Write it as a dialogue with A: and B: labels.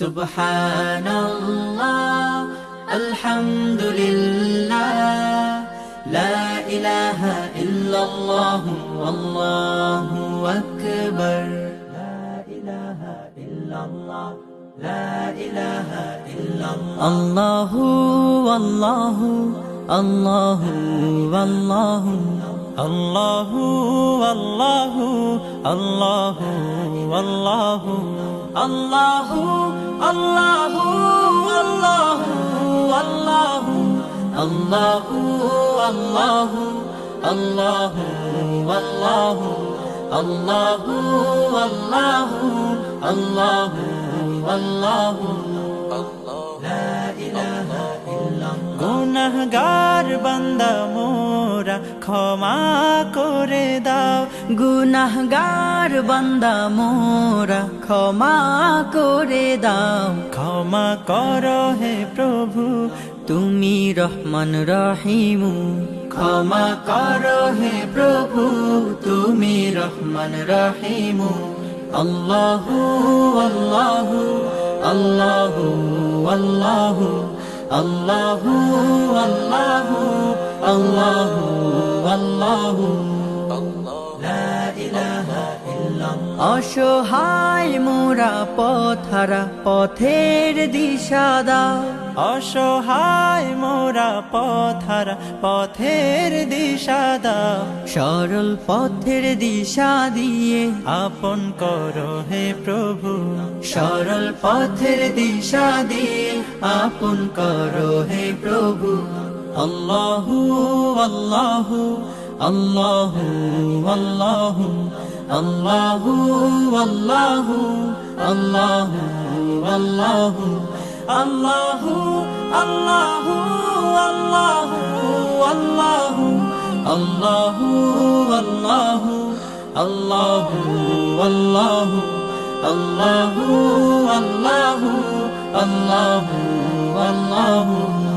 A: سبحان الله الحمد لله لا إله إلا الله والله أكبر لا إله إلا الله لا إله إلا الله الله والله الله والله الله والله الله والله الله الله الله الله الله الله الله والله الله والله الله والله الله لا
B: গুনাহগার বান্দা মোরা ক্ষমা করে দাও।
A: গুনাহগার বান্দা মোরা ক্ষমা করে দাও।
B: ক্ষমা করো হে প্রভু
A: তুমি রহমান রহিমু। ক্ষমা করো হে প্রভু তুমি রহমান রহিমু। আল্লাহু আল্লাহু আল্লাহু আল্লাহু। الله الله الله الله لا إله إلا অসহায় মোরা পথারা পথের দিশা দাও
B: অসহায় মোরা পথারা পথের দিশা দাও
A: সরল পথের দিশা দিয়ে
B: আপন করো হে প্রভু।
A: সরল পথের দিশা দিয়ে আপন করো হে প্রভু। আল্লাহু আল্লাহু আল্লাহু আল্লাহু। الله والله الله والله الله الله والله والله الله والله الله والله الله والله الله والله